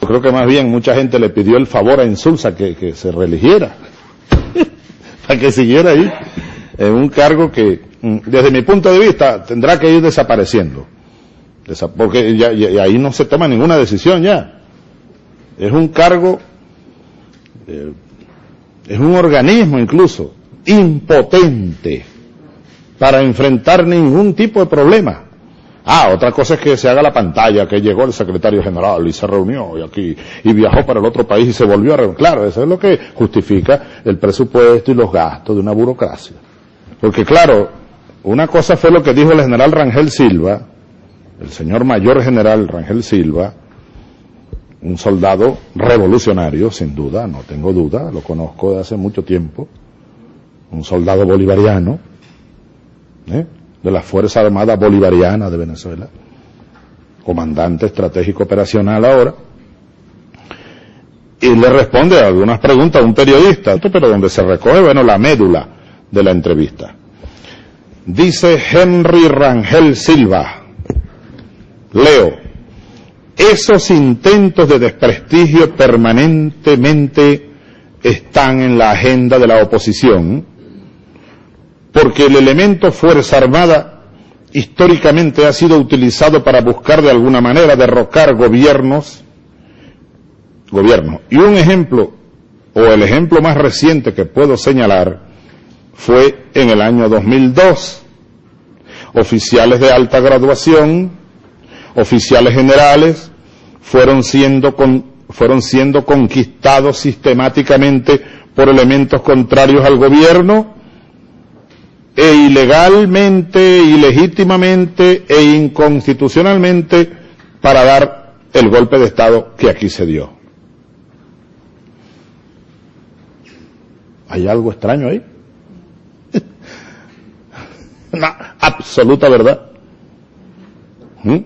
Yo creo que más bien mucha gente le pidió el favor a Insulza que, se religiera, para que siguiera ahí, en un cargo que, mm, desde mi punto de vista, tendrá que ir desapareciendo. Desa- Porque ya ahí no se toma ninguna decisión ya. Es un cargo, eh, es un organismo incluso, impotente para enfrentar ningún tipo de problema. Ah, otra cosa es que se haga la pantalla, que llegó el secretario general y se reunió y aquí, y viajó para el otro país y se volvió a reunir. Claro, eso es lo que justifica el presupuesto y los gastos de una burocracia. Porque claro, una cosa fue lo que dijo el general Rangel Silva, el señor mayor general Rangel Silva, un soldado revolucionario, sin duda, no tengo duda, lo conozco de hace mucho tiempo, un soldado bolivariano, ¿eh? De la Fuerza Armada Bolivariana de Venezuela, comandante estratégico operacional ahora, y le responde a algunas preguntas a un periodista, pero donde se recoge, bueno, la médula de la entrevista. Dice Henry Rangel Silva, leo, esos intentos de desprestigio permanentemente están en la agenda de la oposición, porque el elemento Fuerza Armada históricamente ha sido utilizado para buscar de alguna manera derrocar gobiernos, gobiernos. Y un ejemplo, o el ejemplo más reciente que puedo señalar, fue en el año 2002. Oficiales de alta graduación, oficiales generales, fueron siendo, con- fueron siendo conquistados sistemáticamente por elementos contrarios al gobierno, e ilegalmente, ilegítimamente e inconstitucionalmente para dar el golpe de Estado que aquí se dio. ¿Hay algo extraño ahí? Una absoluta verdad. ¿Mm?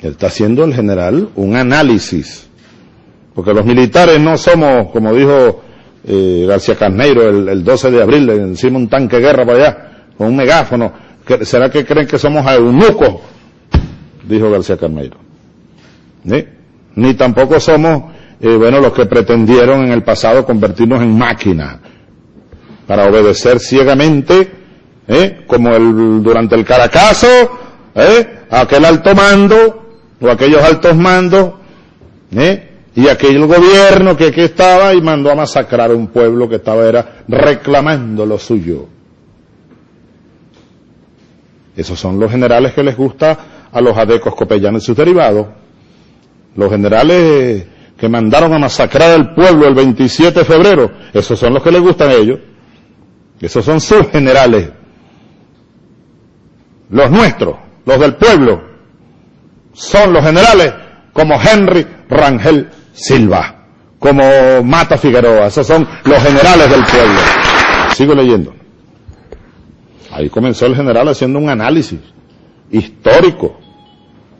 Está haciendo el general un análisis. Porque los militares no somos, como dijo eh, García Carneiro el, el 12 de abril, encima un tanque de guerra para allá, con un megáfono. ¿Que- ¿Será que creen que somos eunucos? Dijo García Carneiro. Ni tampoco somos, eh, bueno, los que pretendieron en el pasado convertirnos en máquinas para obedecer ciegamente, ¿eh? como el, durante el Caracazo, ¿eh? aquel alto mando, o aquellos altos mandos, ¿eh? Y aquel gobierno que aquí estaba y mandó a masacrar a un pueblo que estaba era reclamando lo suyo. Esos son los generales que les gusta a los adecos copellanos y sus derivados. Los generales que mandaron a masacrar al pueblo el 27 de febrero, esos son los que les gustan a ellos. Esos son sus generales. Los nuestros, los del pueblo, son los generales como Henry Rangel Silva, como Mata Figueroa. Esos son los generales del pueblo. Sigo leyendo. Ahí comenzó el general haciendo un análisis histórico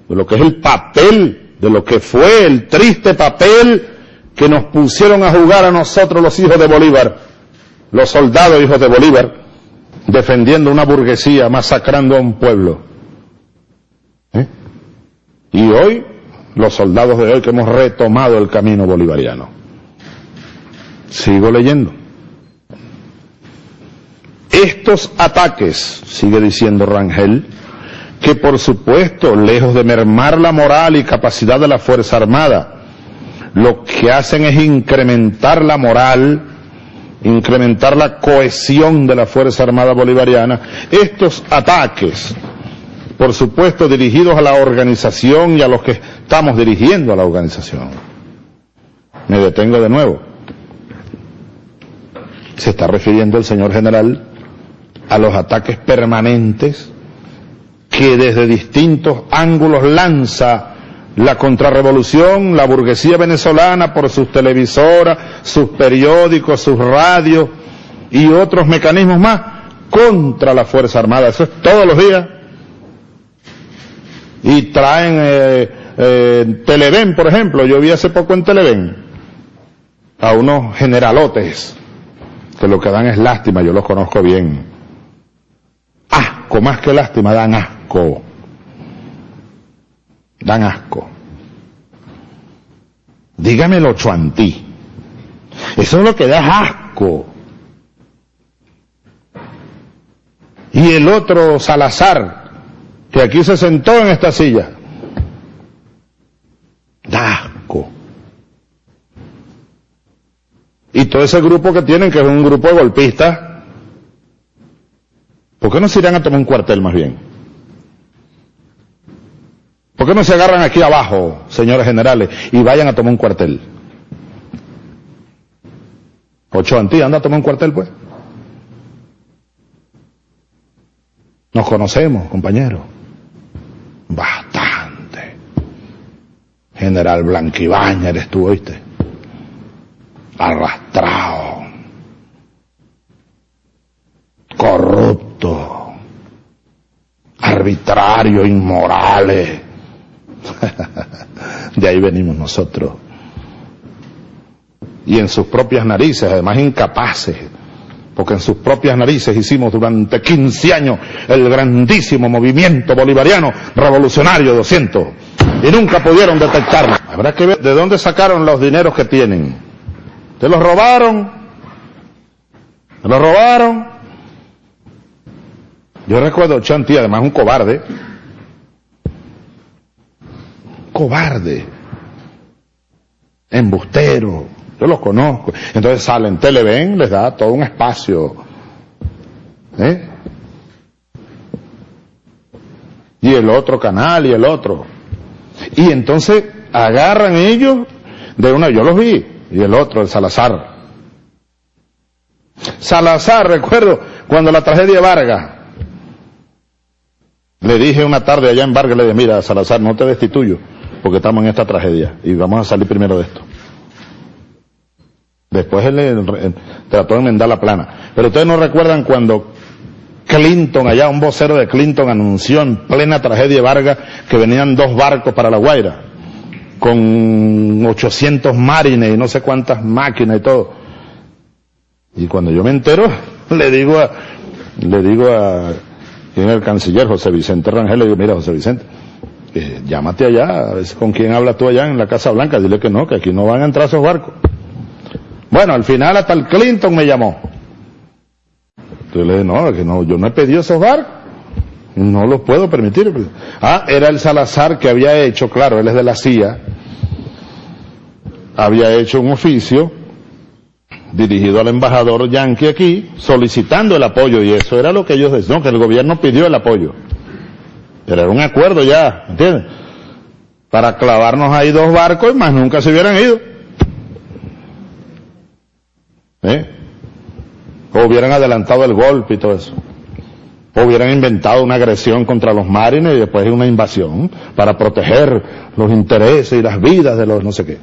de lo que es el papel, de lo que fue el triste papel que nos pusieron a jugar a nosotros los hijos de Bolívar, los soldados hijos de Bolívar, defendiendo una burguesía, masacrando a un pueblo. ¿Eh? Y hoy, los soldados de hoy que hemos retomado el camino bolivariano. Sigo leyendo. Estos ataques, sigue diciendo Rangel, que por supuesto, lejos de mermar la moral y capacidad de la Fuerza Armada, lo que hacen es incrementar la moral, incrementar la cohesión de la Fuerza Armada Bolivariana. Estos ataques, por supuesto, dirigidos a la organización y a los que estamos dirigiendo a la organización. Me detengo de nuevo. Se está refiriendo el señor general a los ataques permanentes que desde distintos ángulos lanza la contrarrevolución, la burguesía venezolana por sus televisoras, sus periódicos, sus radios y otros mecanismos más contra la Fuerza Armada. Eso es todos los días. Y traen eh, eh, Televen, por ejemplo, yo vi hace poco en Televen a unos generalotes que lo que dan es lástima, yo los conozco bien. Asco, más que lástima, dan asco. Dan asco. Dígame el ocho antí. Eso es lo que da asco. Y el otro Salazar, que aquí se sentó en esta silla. Y todo ese grupo que tienen, que es un grupo de golpistas, ¿por qué no se irán a tomar un cuartel más bien? ¿Por qué no se agarran aquí abajo, señores generales, y vayan a tomar un cuartel? Ocho Antí, anda a tomar un cuartel, pues. Nos conocemos, compañero. Bastante. General Blanquibaña eres tú, oíste. Arrastrado. Corrupto. Arbitrario, inmorales. De ahí venimos nosotros. Y en sus propias narices, además incapaces, porque en sus propias narices hicimos durante 15 años el grandísimo movimiento bolivariano revolucionario 200 y nunca pudieron detectarlo. Habrá que ver de dónde sacaron los dineros que tienen. ¿Se los robaron? ¿Se los robaron? Yo recuerdo Chanti, además un cobarde, cobarde, embustero, yo los conozco. Entonces salen, Televen les da todo un espacio. ¿eh? Y el otro canal y el otro. Y entonces agarran ellos de una, yo los vi, y el otro, el Salazar. Salazar, recuerdo, cuando la tragedia Vargas, le dije una tarde allá en Vargas, le dije, mira, Salazar, no te destituyo, porque estamos en esta tragedia, y vamos a salir primero de esto. Después él, trató de enmendar la plana. Pero ustedes no recuerdan cuando Clinton, allá un vocero de Clinton anunció en plena tragedia Vargas que venían dos barcos para La Guaira, con 800 marines y no sé cuántas máquinas y todo. Y cuando yo me entero, le digo a, le digo a, ¿quién es el canciller? José Vicente Rangel, le digo, mira José Vicente, eh, llámate allá, a ver con quién hablas tú allá en la Casa Blanca, dile que no, que aquí no van a entrar esos barcos. Bueno, al final hasta el Clinton me llamó. Entonces le dije, no, que no, yo no he pedido esos barcos. No los puedo permitir. Ah, era el Salazar que había hecho, claro, él es de la CIA, había hecho un oficio dirigido al embajador yanqui aquí, solicitando el apoyo, y eso era lo que ellos decían, que el gobierno pidió el apoyo. Pero era un acuerdo ya, ¿entiendes? Para clavarnos ahí dos barcos y más nunca se hubieran ido. ¿Eh? O hubieran adelantado el golpe y todo eso. O hubieran inventado una agresión contra los marines y después una invasión para proteger los intereses y las vidas de los no sé qué.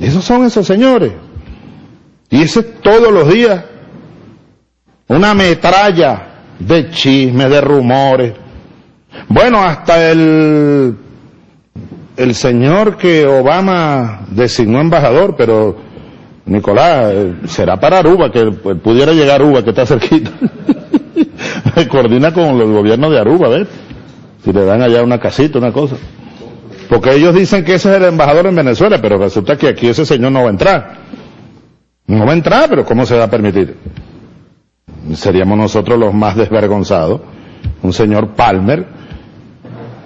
Esos son esos señores. Y ese todos los días. Una metralla de chismes, de rumores. Bueno, hasta el, el señor que Obama designó embajador, pero Nicolás, eh, será para Aruba, que pudiera llegar Aruba, que está cerquita. Coordina con el gobierno de Aruba, ¿ves? Si le dan allá una casita, una cosa. Porque ellos dicen que ese es el embajador en Venezuela, pero resulta que aquí ese señor no va a entrar. No va a entrar, pero ¿cómo se va a permitir? Seríamos nosotros los más desvergonzados. Un señor Palmer,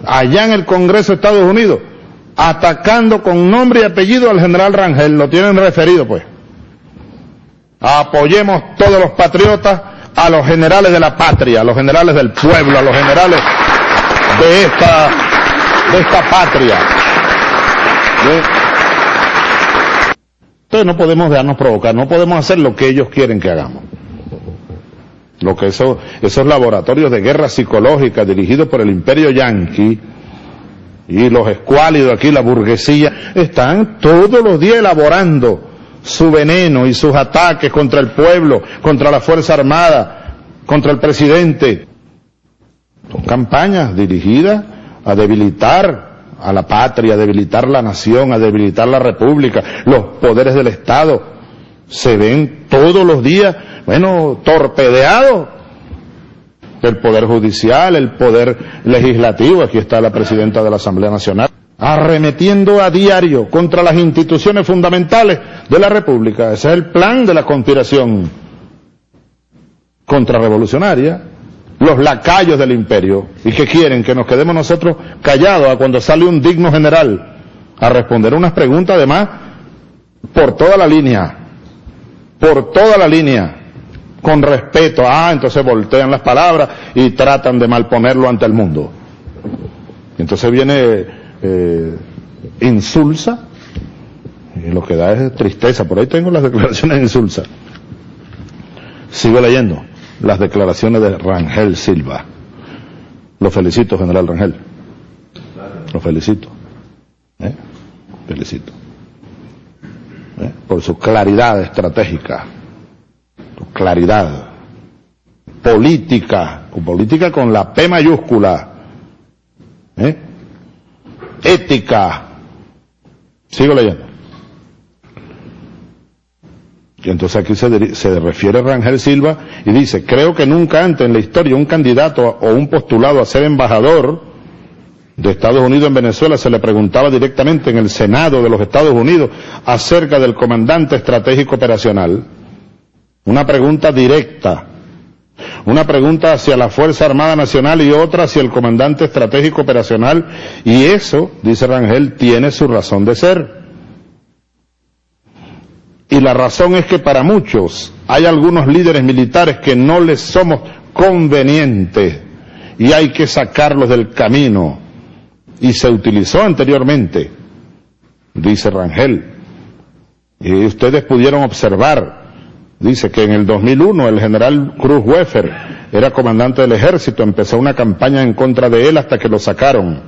allá en el Congreso de Estados Unidos, atacando con nombre y apellido al general Rangel, lo tienen referido pues. Apoyemos todos los patriotas a los generales de la patria, a los generales del pueblo, a los generales de esta, de esta patria. Entonces no podemos dejarnos provocar, no podemos hacer lo que ellos quieren que hagamos. Lo que eso, esos laboratorios de guerra psicológica dirigidos por el imperio yanqui, y los escuálidos aquí, la burguesía, están todos los días elaborando su veneno y sus ataques contra el pueblo, contra la Fuerza Armada, contra el presidente. Son campañas dirigidas a debilitar a la patria, a debilitar la nación, a debilitar la república, los poderes del Estado. Se ven todos los días, bueno, torpedeados el Poder Judicial, el Poder Legislativo, aquí está la Presidenta de la Asamblea Nacional, arremetiendo a diario contra las instituciones fundamentales de la República. Ese es el plan de la conspiración contrarrevolucionaria, los lacayos del imperio, y que quieren que nos quedemos nosotros callados a cuando sale un digno general a responder unas preguntas además por toda la línea, por toda la línea, con respeto. Ah, entonces voltean las palabras y tratan de malponerlo ante el mundo. Entonces viene eh, insulsa, y lo que da es tristeza. Por ahí tengo las declaraciones de insulsa. Sigo leyendo las declaraciones de Rangel Silva. Lo felicito, general Rangel. Lo felicito. ¿Eh? Felicito. ¿Eh? Por su claridad estratégica, claridad política, política con la P mayúscula, ¿eh? Ética. Sigo leyendo. Y entonces aquí se, se, refiere Rangel Silva y dice, creo que nunca antes en la historia un candidato o un postulado a ser embajador de Estados Unidos en Venezuela se le preguntaba directamente en el Senado de los Estados Unidos acerca del comandante estratégico operacional. Una pregunta directa. Una pregunta hacia la Fuerza Armada Nacional y otra hacia el comandante estratégico operacional. Y eso, dice Rangel, tiene su razón de ser. Y la razón es que para muchos hay algunos líderes militares que no les somos convenientes y hay que sacarlos del camino. Y se utilizó anteriormente, dice Rangel. Y ustedes pudieron observar, dice que en el 2001 el general Cruz Weffer era comandante del ejército, empezó una campaña en contra de él hasta que lo sacaron.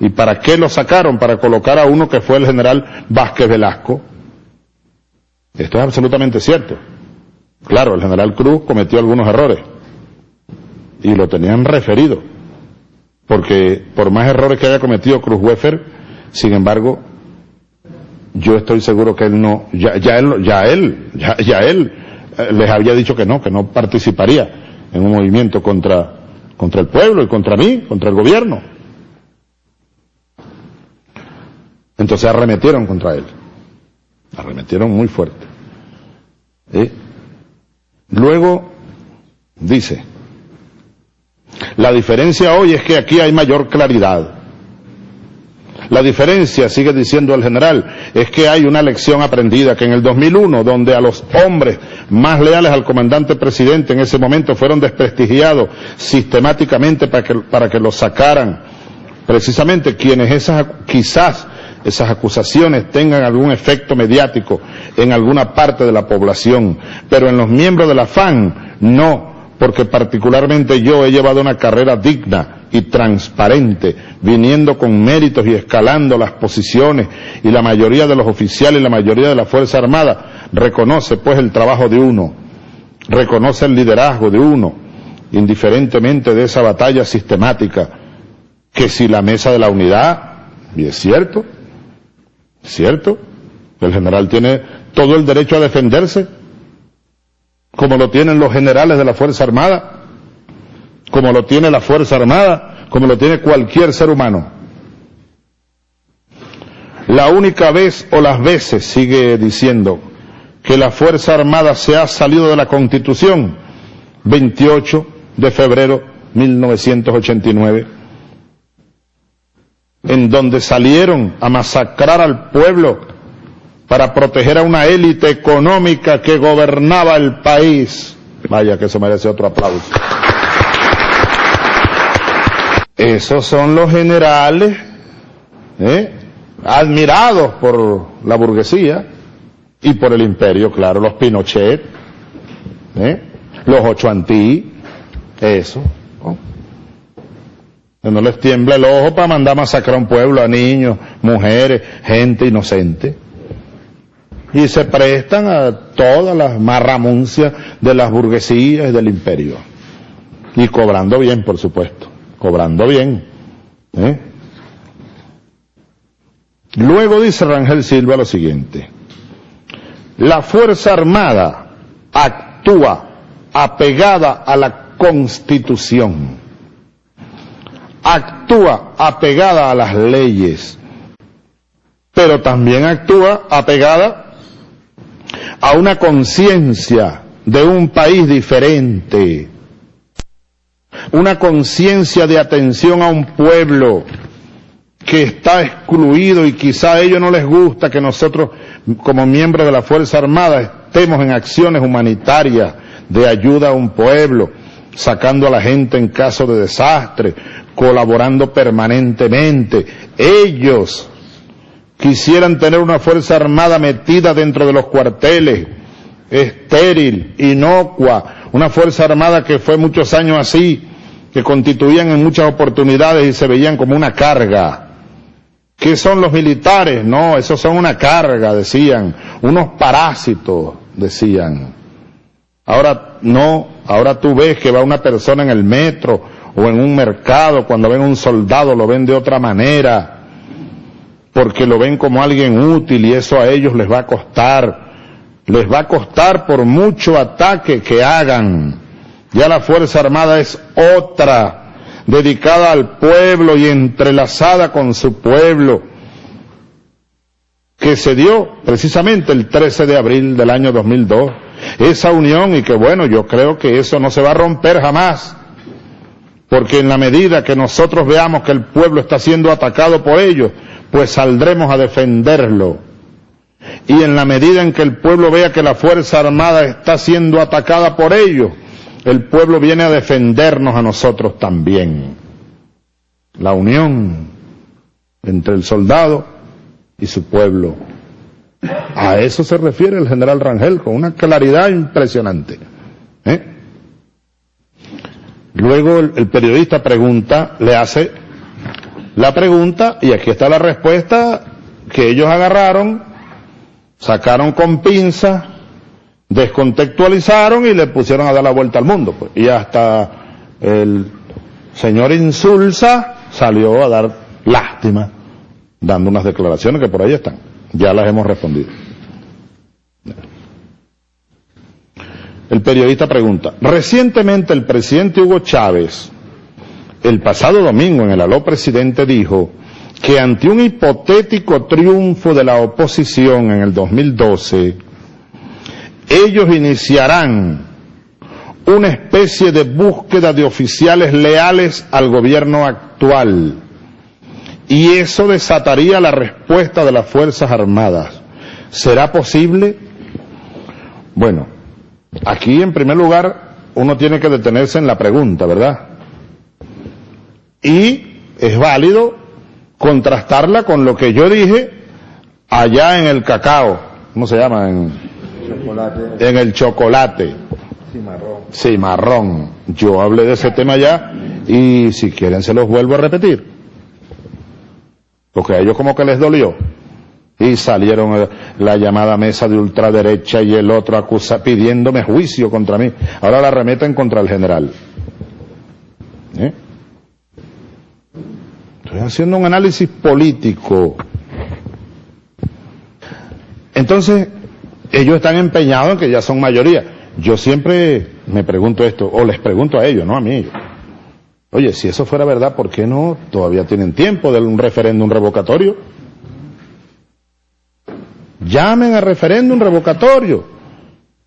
¿Y para qué lo sacaron? Para colocar a uno que fue el general Vázquez Velasco esto es absolutamente cierto. Claro, el general Cruz cometió algunos errores y lo tenían referido, porque por más errores que haya cometido Cruz Weffer, sin embargo, yo estoy seguro que él no, ya, ya él, ya él, ya, él eh, les había dicho que no, que no participaría en un movimiento contra, contra el pueblo y contra mí, contra el gobierno. Entonces arremetieron contra él. Arremetieron muy fuerte. Luego dice, la diferencia hoy es que aquí hay mayor claridad. La diferencia, sigue diciendo el general, es que hay una lección aprendida, que en el 2001, donde a los hombres más leales al comandante presidente en ese momento fueron desprestigiados sistemáticamente para que, para que los sacaran, precisamente quienes esas, quizás esas acusaciones tengan algún efecto mediático en alguna parte de la población, pero en los miembros de la FAN no, porque particularmente yo he llevado una carrera digna y transparente, viniendo con méritos y escalando las posiciones, y la mayoría de los oficiales y la mayoría de la Fuerza Armada reconoce pues el trabajo de uno, reconoce el liderazgo de uno, indiferentemente de esa batalla sistemática, que si la mesa de la unidad, y es cierto, ¿Cierto? El general tiene todo el derecho a defenderse, como lo tienen los generales de la Fuerza Armada, como lo tiene la Fuerza Armada, como lo tiene cualquier ser humano. La única vez o las veces, sigue diciendo, que la Fuerza Armada se ha salido de la Constitución, 28 de febrero 1989, en donde salieron a masacrar al pueblo para proteger a una élite económica que gobernaba el país. Vaya que eso merece otro aplauso. Esos son los generales ¿eh? admirados por la burguesía y por el imperio, claro, los Pinochet, ¿eh? los Ochoantí, eso no les tiembla el ojo para mandar a masacrar a un pueblo, a niños, mujeres, gente inocente. Y se prestan a todas las marramuncias de las burguesías y del imperio. Y cobrando bien, por supuesto. Cobrando bien. ¿eh? Luego dice Rangel Silva lo siguiente. La Fuerza Armada actúa apegada a la Constitución actúa apegada a las leyes pero también actúa apegada a una conciencia de un país diferente, una conciencia de atención a un pueblo que está excluido y quizá a ellos no les gusta que nosotros como miembros de la Fuerza Armada estemos en acciones humanitarias de ayuda a un pueblo, sacando a la gente en caso de desastre, colaborando permanentemente. Ellos quisieran tener una Fuerza Armada metida dentro de los cuarteles, estéril, inocua, una Fuerza Armada que fue muchos años así, que constituían en muchas oportunidades y se veían como una carga. ¿Qué son los militares? No, esos son una carga, decían, unos parásitos, decían. Ahora no, ahora tú ves que va una persona en el metro o en un mercado, cuando ven un soldado lo ven de otra manera, porque lo ven como alguien útil y eso a ellos les va a costar, les va a costar por mucho ataque que hagan. Ya la Fuerza Armada es otra, dedicada al pueblo y entrelazada con su pueblo, que se dio precisamente el 13 de abril del año 2002. Esa unión y que bueno, yo creo que eso no se va a romper jamás, porque en la medida que nosotros veamos que el pueblo está siendo atacado por ellos, pues saldremos a defenderlo. Y en la medida en que el pueblo vea que la Fuerza Armada está siendo atacada por ellos, el pueblo viene a defendernos a nosotros también. La unión entre el soldado y su pueblo. A eso se refiere el general Rangel con una claridad impresionante. ¿eh? Luego el, el periodista pregunta, le hace la pregunta y aquí está la respuesta que ellos agarraron, sacaron con pinza, descontextualizaron y le pusieron a dar la vuelta al mundo. Pues. Y hasta el señor Insulza salió a dar lástima, dando unas declaraciones que por ahí están. Ya las hemos respondido. El periodista pregunta, recientemente el presidente Hugo Chávez, el pasado domingo en el aló presidente dijo que ante un hipotético triunfo de la oposición en el 2012, ellos iniciarán una especie de búsqueda de oficiales leales al gobierno actual. Y eso desataría la respuesta de las Fuerzas Armadas. ¿Será posible? Bueno, aquí en primer lugar uno tiene que detenerse en la pregunta, ¿verdad? Y es válido contrastarla con lo que yo dije allá en el cacao, ¿cómo se llama? En, en el chocolate. Cimarrón. Cimarrón. Yo hablé de ese tema ya y si quieren se los vuelvo a repetir. Porque a ellos como que les dolió. Y salieron la llamada mesa de ultraderecha y el otro acusa pidiéndome juicio contra mí. Ahora la remeten contra el general. ¿Eh? Estoy haciendo un análisis político. Entonces, ellos están empeñados en que ya son mayoría. Yo siempre me pregunto esto, o les pregunto a ellos, no a mí. Oye, si eso fuera verdad, ¿por qué no todavía tienen tiempo de un referéndum revocatorio? Llamen a referéndum revocatorio.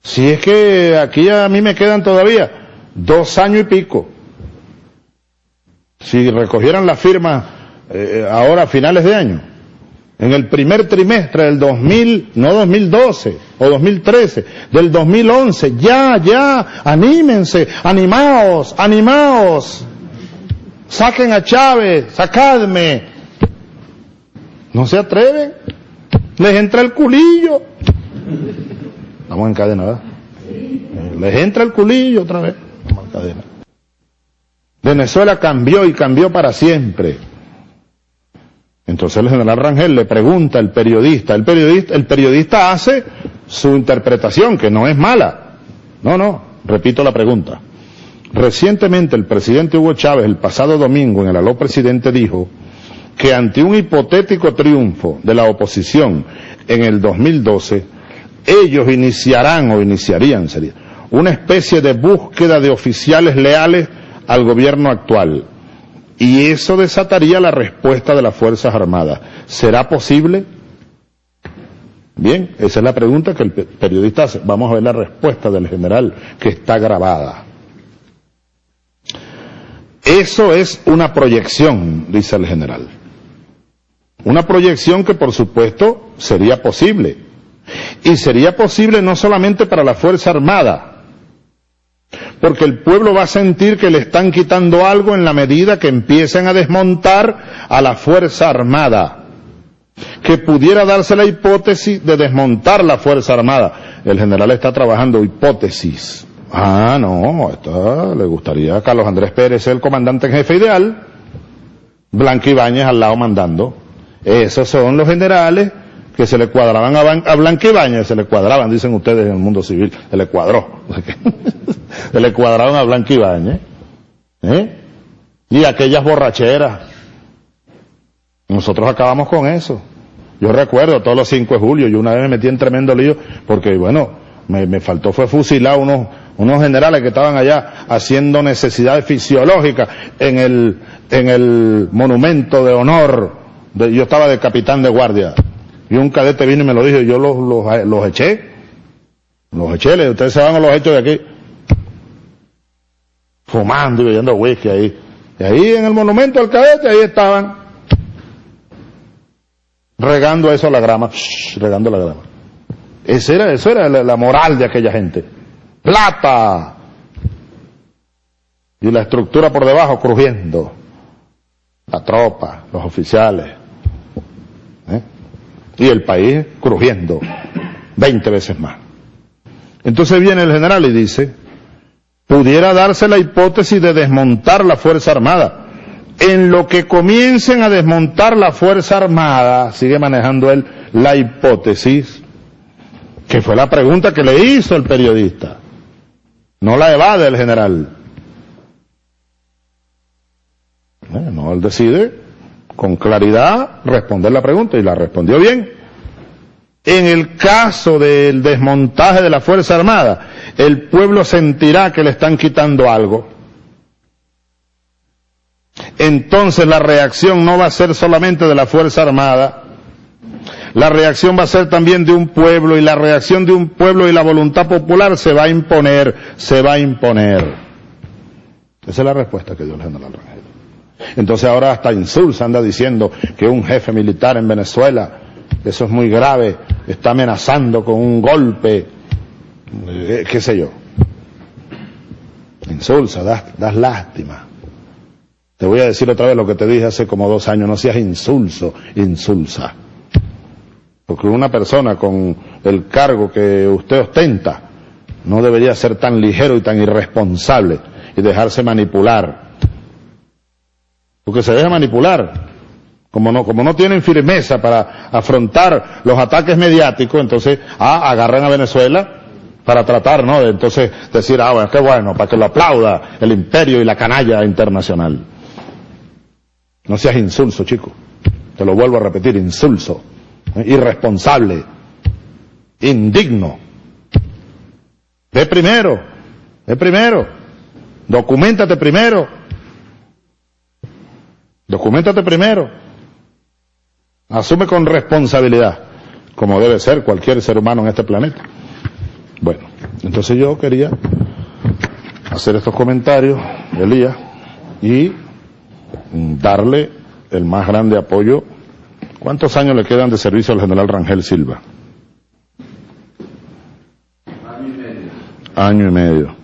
Si es que aquí a mí me quedan todavía dos años y pico. Si recogieran la firma eh, ahora a finales de año, en el primer trimestre del 2000, no 2012 o 2013, del 2011, ya, ya, anímense, animaos, animaos, saquen a Chávez, sacadme. No se atreven, les entra el culillo. Estamos en cadena, ¿verdad? Les entra el culillo otra vez. Estamos en cadena. Venezuela cambió y cambió para siempre. Entonces el general Rangel le pregunta al periodista, el periodista, el periodista hace su interpretación, que no es mala. No, no, repito la pregunta. Recientemente el presidente Hugo Chávez, el pasado domingo en el aló presidente, dijo que ante un hipotético triunfo de la oposición en el 2012, ellos iniciarán o iniciarían, sería, una especie de búsqueda de oficiales leales al gobierno actual y eso desataría la respuesta de las Fuerzas Armadas. ¿Será posible? Bien, esa es la pregunta que el periodista hace. Vamos a ver la respuesta del general que está grabada. Eso es una proyección, dice el general. Una proyección que por supuesto sería posible. Y sería posible no solamente para la Fuerza Armada, porque el pueblo va a sentir que le están quitando algo en la medida que empiecen a desmontar a la Fuerza Armada que pudiera darse la hipótesis de desmontar la Fuerza Armada. El general está trabajando hipótesis. Ah, no, le gustaría a Carlos Andrés Pérez, el comandante en jefe ideal, Blanca Ibáñez al lado mandando. Esos son los generales que se le cuadraban a, Ibáñez, se le cuadraban, dicen ustedes en el mundo civil, se le cuadró. se le cuadraron a Blanca Ibáñez. ¿eh? Y aquellas borracheras. Nosotros acabamos con eso. Yo recuerdo todos los 5 de julio, yo una vez me metí en tremendo lío porque, bueno, me, me faltó fue fusilar unos, unos generales que estaban allá haciendo necesidades fisiológicas en el, en el monumento de honor. De, yo estaba de capitán de guardia. Y un cadete vino y me lo dijo, yo los, los, los eché. Los eché, ustedes se van a los hechos de aquí. Fumando y bebiendo whisky ahí. Y ahí en el monumento del cadete, ahí estaban regando eso a la grama, regando la grama. Esa era, eso era la, la, moral de aquella gente. Plata. Y la estructura por debajo crujiendo. La tropa, los oficiales. Y el país crujiendo. Veinte veces más. Entonces viene el general y dice, pudiera darse la hipótesis de desmontar la Fuerza Armada en lo que comiencen a desmontar la Fuerza Armada, sigue manejando él la hipótesis, que fue la pregunta que le hizo el periodista, no la evade el general. No, él decide con claridad responder la pregunta y la respondió bien. En el caso del desmontaje de la Fuerza Armada, el pueblo sentirá que le están quitando algo entonces la reacción no va a ser solamente de la Fuerza Armada, la reacción va a ser también de un pueblo y la reacción de un pueblo y la voluntad popular se va a imponer, se va a imponer. Esa es la respuesta que dio el general Rangel. Entonces ahora hasta Insulza anda diciendo que un jefe militar en Venezuela, eso es muy grave, está amenazando con un golpe, eh, qué sé yo. Insulsa, das lástima. Te voy a decir otra vez lo que te dije hace como dos años, no seas insulso, insulsa. Porque una persona con el cargo que usted ostenta no debería ser tan ligero y tan irresponsable y dejarse manipular. Porque se deja manipular. Como no, como no tienen firmeza para afrontar los ataques mediáticos, entonces, ah, agarran a Venezuela para tratar, ¿no? De entonces decir, ah, bueno, qué bueno, para que lo aplauda el imperio y la canalla internacional. No seas insulso, chico. Te lo vuelvo a repetir, insulso, ¿eh? irresponsable, indigno. Ve primero, ve primero, documentate primero, documentate primero, asume con responsabilidad, como debe ser cualquier ser humano en este planeta. Bueno, entonces yo quería hacer estos comentarios, Elías, y darle el más grande apoyo. ¿Cuántos años le quedan de servicio al general Rangel Silva? Año y medio. Año y medio.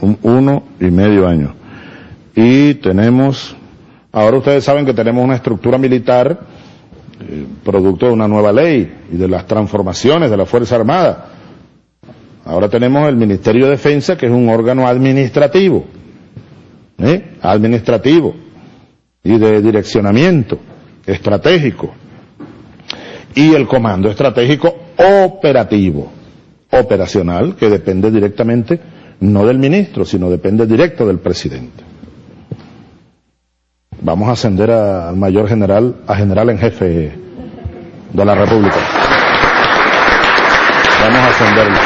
Un, uno y medio año. Y tenemos, ahora ustedes saben que tenemos una estructura militar eh, producto de una nueva ley y de las transformaciones de la Fuerza Armada. Ahora tenemos el Ministerio de Defensa, que es un órgano administrativo. ¿eh? Administrativo y de direccionamiento estratégico y el comando estratégico operativo, operacional, que depende directamente no del ministro, sino depende directo del presidente. Vamos a ascender al mayor general, a general en jefe de la República. Vamos a ascenderlo.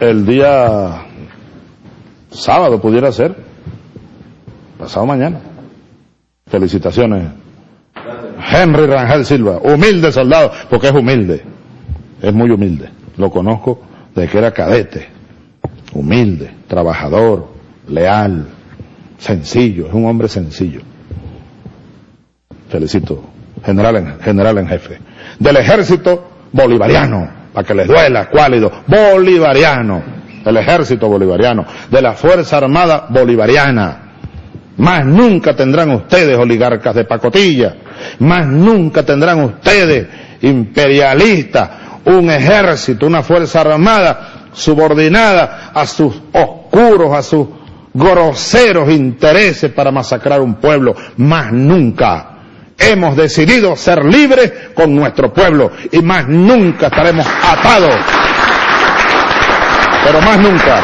El día sábado pudiera ser, pasado mañana. Felicitaciones. Henry Rangel Silva, humilde soldado, porque es humilde, es muy humilde. Lo conozco desde que era cadete, humilde, trabajador, leal, sencillo, es un hombre sencillo. Felicito, general en, general en jefe. Del ejército bolivariano, para que les duela, cuálido, bolivariano, el ejército bolivariano, de la Fuerza Armada Bolivariana. Más nunca tendrán ustedes oligarcas de pacotilla, más nunca tendrán ustedes imperialistas, un ejército, una Fuerza Armada subordinada a sus oscuros, a sus groseros intereses para masacrar un pueblo, más nunca. Hemos decidido ser libres con nuestro pueblo y más nunca estaremos atados. Pero más nunca.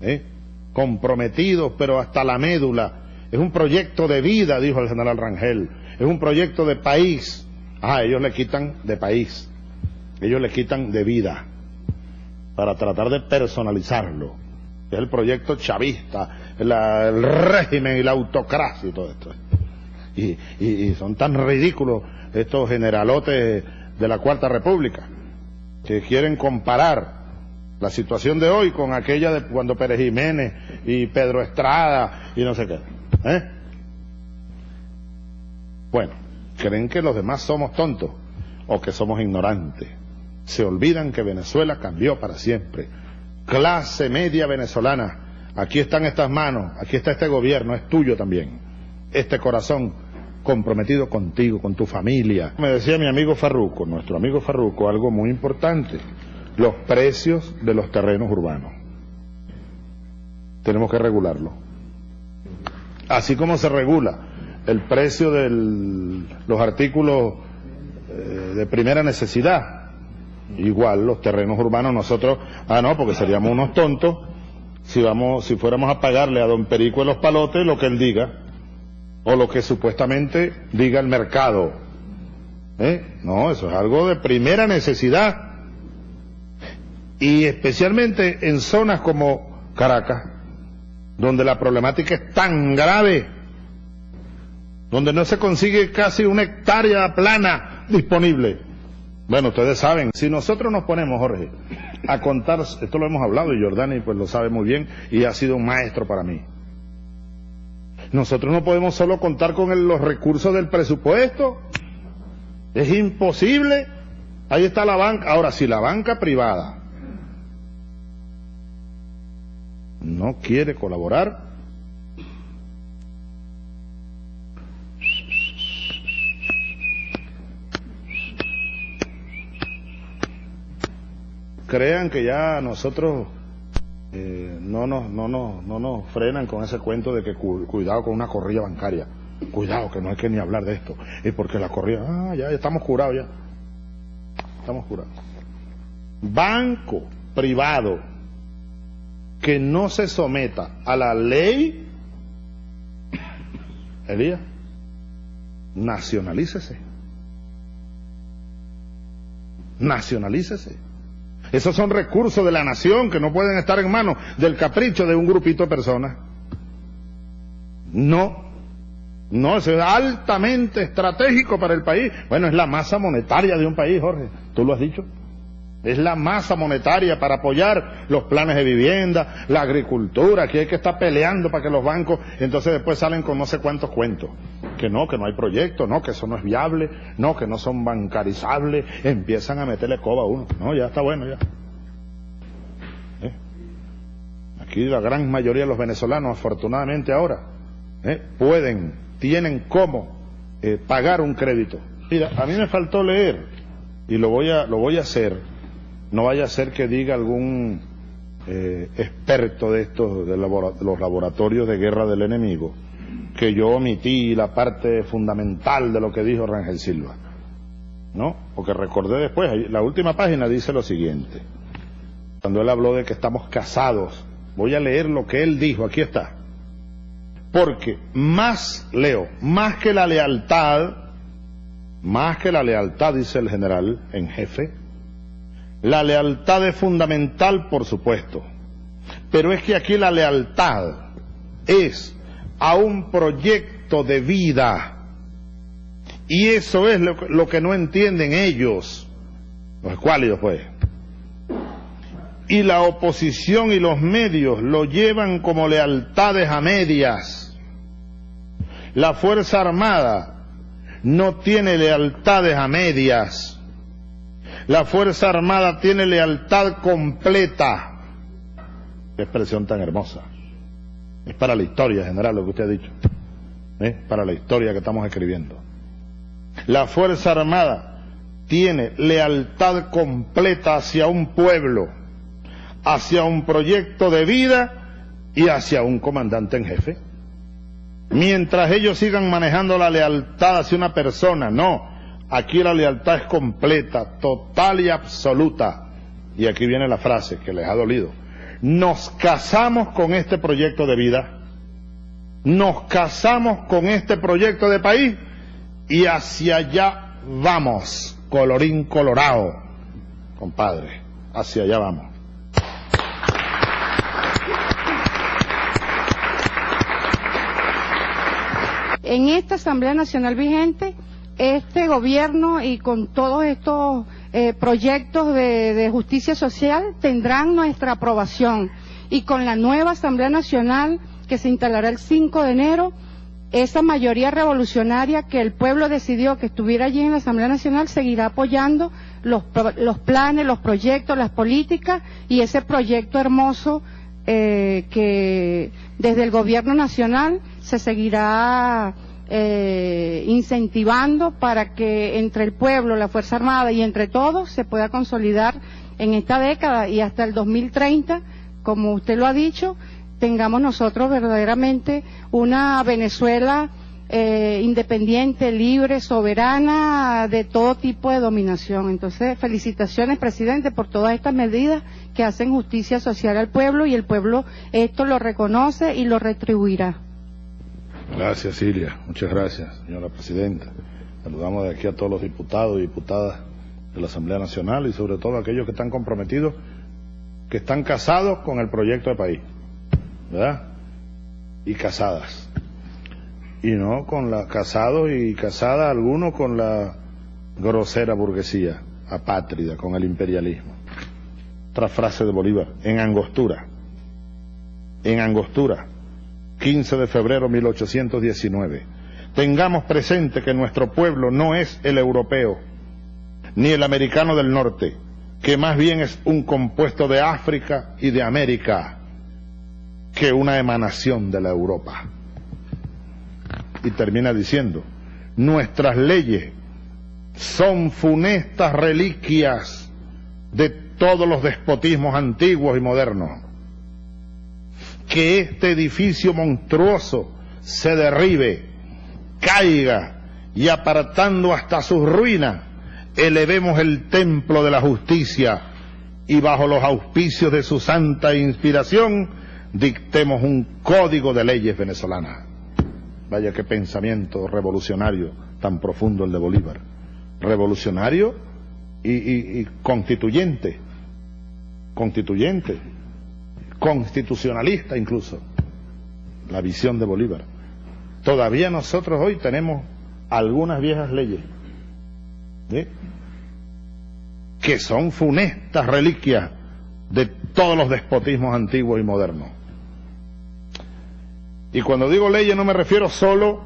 ¿Eh? Comprometidos, pero hasta la médula. Es un proyecto de vida, dijo el general Rangel. Es un proyecto de país. Ah, ellos le quitan de país ellos le quitan de vida para tratar de personalizarlo. Es el proyecto chavista, el régimen y la autocracia y todo esto. Y, son tan ridículos estos generalotes de la Cuarta República que quieren comparar la situación de hoy con aquella de cuando Pérez Jiménez y Pedro Estrada y no sé qué. ¿eh? Bueno, creen que los demás somos tontos o que somos ignorantes se olvidan que Venezuela cambió para siempre. Clase media venezolana, aquí están estas manos, aquí está este gobierno, es tuyo también. Este corazón comprometido contigo, con tu familia. Me decía mi amigo Farruco, nuestro amigo Farruco, algo muy importante, los precios de los terrenos urbanos. Tenemos que regularlo. Así como se regula el precio de los artículos eh, de primera necesidad, igual los terrenos urbanos nosotros, ah no, porque seríamos unos tontos si vamos, si fuéramos a pagarle a don Perico de los palotes lo que él diga, o lo que supuestamente diga el mercado. ¿Eh? No, eso es algo de primera necesidad. Y especialmente en zonas como Caracas, donde la problemática es tan grave, donde no se consigue casi una hectárea plana disponible bueno, ustedes saben, si nosotros nos ponemos, Jorge, a contar, esto lo hemos hablado y Jordani pues lo sabe muy bien y ha sido un maestro para mí. Nosotros no podemos solo contar con los recursos del presupuesto. Es imposible. Ahí está la banca. Ahora, si la banca privada no quiere colaborar, crean que ya nosotros eh, no, nos, no, no, no nos frenan con ese cuento de que cuidado con una corrida bancaria. Cuidado, que no hay que ni hablar de esto. Es porque la corrida, ah, ya, estamos curados ya. Estamos curados. Banco privado que no se someta a la ley, Elías, nacionalícese. Nacionalícese. Esos son recursos de la nación que no pueden estar en manos del capricho de un grupito de personas. No, no, eso es altamente estratégico para el país. Bueno, es la masa monetaria de un país, Jorge. Tú lo has dicho. Es la masa monetaria para apoyar los planes de vivienda, la agricultura, que hay que estar peleando para que los bancos, entonces después salen con no sé cuántos cuentos. Que no, que no hay proyecto, no, que eso no es viable, no, que no son bancarizables, empiezan a meterle coba a uno. No, ya está bueno, ya. ¿Eh? Aquí la gran mayoría de los venezolanos, afortunadamente ahora, ¿eh? pueden, tienen cómo eh, pagar un crédito. Mira, a mí me faltó leer, y lo voy a, lo voy a hacer, no vaya a ser que diga algún eh, experto de estos, de, los laboratorios de guerra del enemigo, que yo omití la parte fundamental de lo que dijo Rangel Silva. ¿No? Porque recordé después, la última página dice lo siguiente. Cuando él habló de que estamos casados, voy a leer lo que él dijo, aquí está. Porque más, leo, más que la lealtad, más que la lealtad, dice el general en jefe, la lealtad es fundamental, por supuesto, pero es que aquí la lealtad es a un proyecto de vida. Y eso es lo, que no entienden ellos, los escuálidos pues. Y la oposición y los medios lo llevan como lealtades a medias. La Fuerza Armada no tiene lealtades a medias. La Fuerza Armada tiene lealtad completa. Qué expresión tan hermosa. Es para la historia general lo que usted ha dicho. ¿Eh? Para la historia que estamos escribiendo. La Fuerza Armada tiene lealtad completa hacia un pueblo, hacia un proyecto de vida y hacia un comandante en jefe. Mientras ellos sigan manejando la lealtad hacia una persona, no. Aquí la lealtad es completa, total y absoluta. Y aquí viene la frase que les ha dolido nos casamos con este proyecto de vida, nos casamos con este proyecto de país y hacia allá vamos, colorín colorado, compadre, hacia allá vamos. En esta Asamblea Nacional vigente, este gobierno y con todos estos eh, proyectos de, justicia social tendrán nuestra aprobación. Y con la nueva Asamblea Nacional que se instalará el 5 de enero, esa mayoría revolucionaria que el pueblo decidió que estuviera allí en la Asamblea Nacional seguirá apoyando los, planes, los proyectos, las políticas y ese proyecto hermoso eh, que desde el Gobierno Nacional se seguirá eh, incentivando para que entre el pueblo, la Fuerza Armada y entre todos se pueda consolidar en esta década y hasta el 2030, como usted lo ha dicho, tengamos nosotros verdaderamente una Venezuela eh, independiente, libre, soberana, de todo tipo de dominación. Entonces, felicitaciones, presidente, por todas estas medidas que hacen justicia social al pueblo y el pueblo esto lo reconoce y lo retribuirá. Gracias, Silvia. Muchas gracias, señora presidenta. Saludamos de aquí a todos los diputados y diputadas de la Asamblea Nacional y sobre todo a aquellos que están comprometidos, que están casados con el proyecto de país, ¿verdad? Y casadas. Y no con la casados y casadas algunos con la grosera burguesía apátrida, con el imperialismo. Otra frase de Bolívar, en angostura. En angostura 15 de febrero de 1819. Tengamos presente que nuestro pueblo no es el europeo, ni el americano del norte, que más bien es un compuesto de África y de América, que una emanación de la Europa. Y termina diciendo, nuestras leyes son funestas reliquias de todos los despotismos antiguos y modernos que este edificio monstruoso se derribe, caiga y apartando hasta sus ruinas, elevemos el templo de la justicia y bajo los auspicios de su santa inspiración dictemos un código de leyes venezolanas. Vaya qué pensamiento revolucionario tan profundo el de Bolívar. Revolucionario y, y constituyente. Constituyente constitucionalista incluso, la visión de Bolívar. Todavía nosotros hoy tenemos algunas viejas leyes que son funestas reliquias de todos los despotismos antiguos y modernos. Y cuando digo leyes no me refiero solo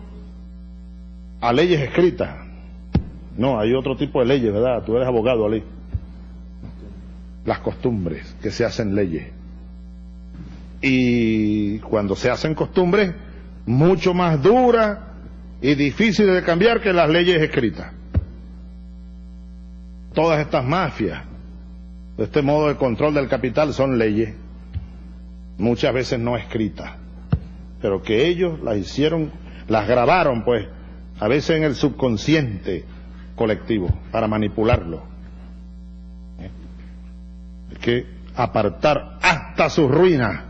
a leyes escritas. No, hay otro tipo de leyes, ¿verdad? Tú eres abogado, Ali. Las costumbres que se hacen leyes y cuando se hacen costumbres mucho más duras y difíciles de cambiar que las leyes escritas. Todas estas mafias, este modo de control del capital son leyes, muchas veces no escritas, pero que ellos las hicieron, las grabaron pues, a veces en el subconsciente colectivo, para manipularlo. ¿Eh? Hay que apartar hasta su ruina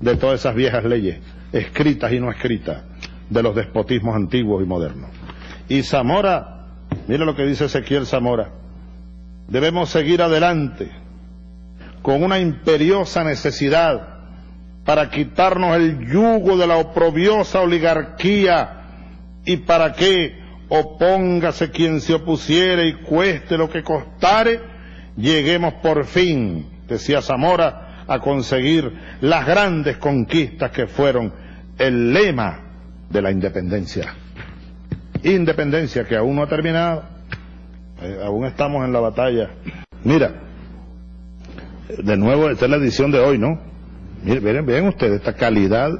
de todas esas viejas leyes escritas y no escritas, de los despotismos antiguos y modernos. Y Zamora, mire lo que dice Ezequiel Zamora, debemos seguir adelante con una imperiosa necesidad para quitarnos el yugo de la oprobiosa oligarquía y para que opóngase quien se opusiere y cueste lo que costare, lleguemos por fin, decía Zamora, a conseguir las grandes conquistas que fueron el lema de la independencia. Independencia que aún no ha terminado, eh, aún estamos en la batalla. Mira, de nuevo, esta es la edición de hoy, ¿no? Miren, vean ustedes esta calidad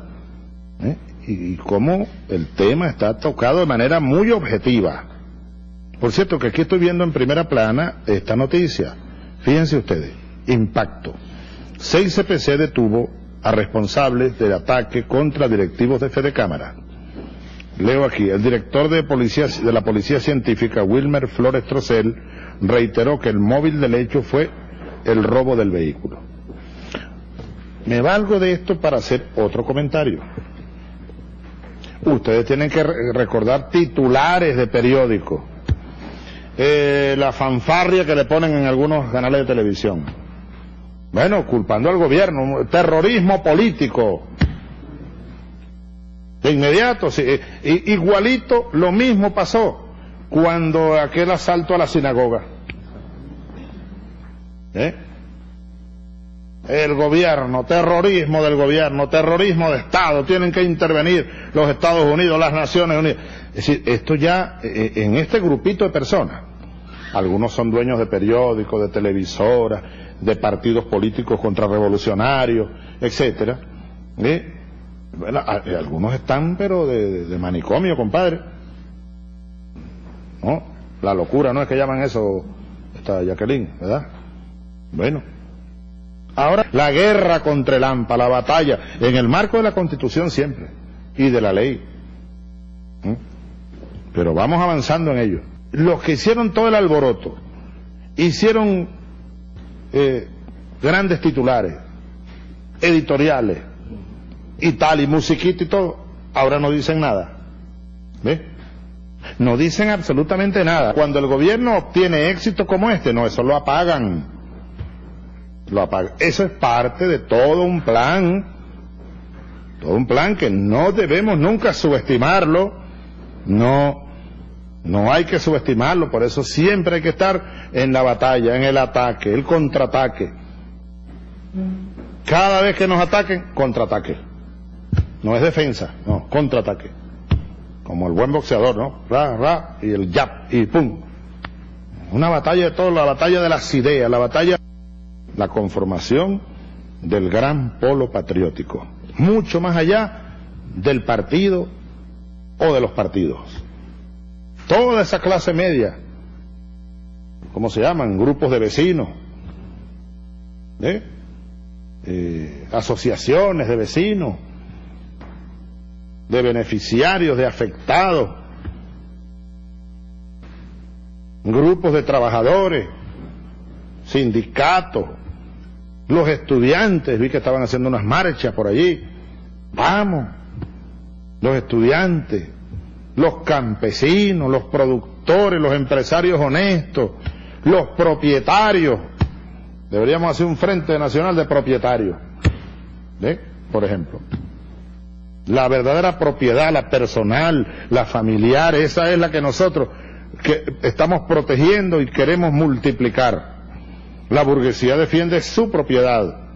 ¿eh? y, cómo el tema está tocado de manera muy objetiva. Por cierto, que aquí estoy viendo en primera plana esta noticia. Fíjense ustedes, impacto. 6 CPC detuvo a responsables del ataque contra directivos de Fede Cámara. Leo aquí, el director de, policía, de la Policía Científica, Wilmer Flores Trocel, reiteró que el móvil del hecho fue el robo del vehículo. Me valgo de esto para hacer otro comentario. Ustedes tienen que recordar titulares de periódicos, eh, la fanfarria que le ponen en algunos canales de televisión. Bueno, culpando al gobierno, terrorismo político. De inmediato, eh, igualito lo mismo pasó cuando aquel asalto a la sinagoga. ¿Eh? el gobierno, terrorismo del gobierno, terrorismo de Estado, tienen que intervenir los Estados Unidos, las Naciones Unidas. Es decir, esto ya, eh, en este grupito de personas, algunos son dueños de periódicos, de televisoras, de partidos políticos contrarrevolucionarios, etcétera. ¿eh? Bueno, eh, algunos están, pero de, manicomio, compadre. ¿No? La locura, ¿no es que llaman eso, esta Jacqueline, ¿verdad? Bueno, Ahora, la guerra contra el AMPA, la batalla, en el marco de la Constitución siempre, y de la ley. ¿Mm? Pero vamos avanzando en ello. Los que hicieron todo el alboroto, hicieron eh, grandes titulares, editoriales, y tal, y musiquita y todo, ahora no dicen nada. ¿Ve? No dicen absolutamente nada. Cuando el gobierno obtiene éxito como este, no, eso lo apagan lo apaga. Eso es parte de todo un plan, todo un plan que no debemos nunca subestimarlo, no, no hay que subestimarlo, por eso siempre hay que estar en la batalla, en el ataque, el contraataque. Cada vez que nos ataquen, contraataque. No es defensa, no, contraataque. Como el buen boxeador, ¿no? Ra, ra, y el jab, y pum. Una batalla de todo, la batalla de las ideas, la batalla la conformación del gran polo patriótico, mucho más allá del partido o de los partidos. Toda esa clase media, ¿cómo se llaman? Grupos de vecinos, ¿eh? Eh, asociaciones de vecinos, de beneficiarios, de afectados, grupos de trabajadores, sindicatos, los estudiantes, vi que estaban haciendo unas marchas por allí. Vamos, los estudiantes, los campesinos, los productores, los empresarios honestos, los propietarios. Deberíamos hacer un frente nacional de propietarios. Por ejemplo. La verdadera propiedad, la personal, la familiar, esa es la que nosotros que estamos protegiendo y queremos multiplicar. La burguesía defiende su propiedad,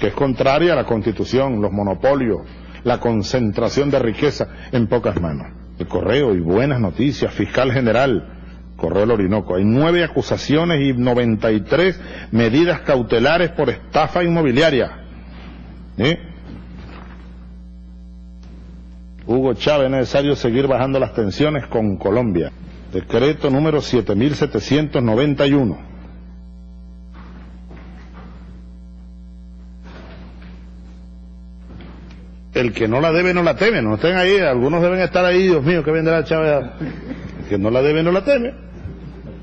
que es contraria a la constitución, los monopolios, la concentración de riqueza en pocas manos. El correo y buenas noticias, fiscal general, Correo del Orinoco. Hay nueve acusaciones y 93 medidas cautelares por estafa inmobiliaria. Hugo Chávez, necesario seguir bajando las tensiones con Colombia. Decreto número 7791. El que no la debe no la teme, no estén ahí, algunos deben estar ahí, Dios mío, que vendrá Chávez. El que no la debe no la teme.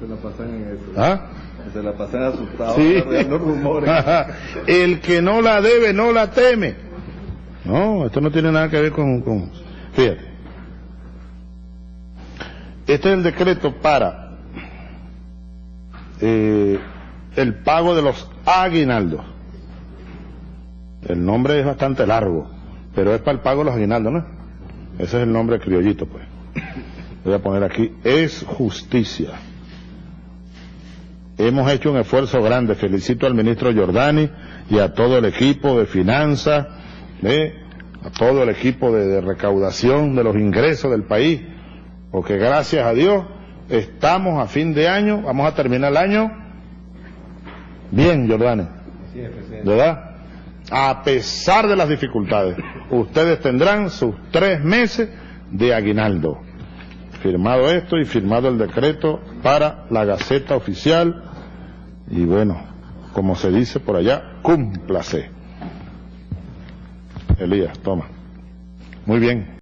Se la pasan en eso. ¿Ah? Se la pasan asustados, sí. rumores. el que no la debe no la teme. No, esto no tiene nada que ver con... con... Fíjate. Este es el decreto para eh, el pago de los aguinaldos. El nombre es bastante largo, pero es para el pago de los aguinaldos, ¿no? Ese es el nombre criollito, pues. Voy a poner aquí, es justicia. Hemos hecho un esfuerzo grande. Felicito al ministro Giordani y a todo el equipo de finanzas, ¿eh? a todo el equipo de, de recaudación de los ingresos del país, porque gracias a Dios estamos a fin de año, vamos a terminar el año bien, Giordani. ¿verdad? A pesar de las dificultades, ustedes tendrán sus tres meses de aguinaldo. Firmado esto y firmado el decreto para la Gaceta Oficial. Y bueno, como se dice por allá, cúmplase. Elías, toma. Muy bien.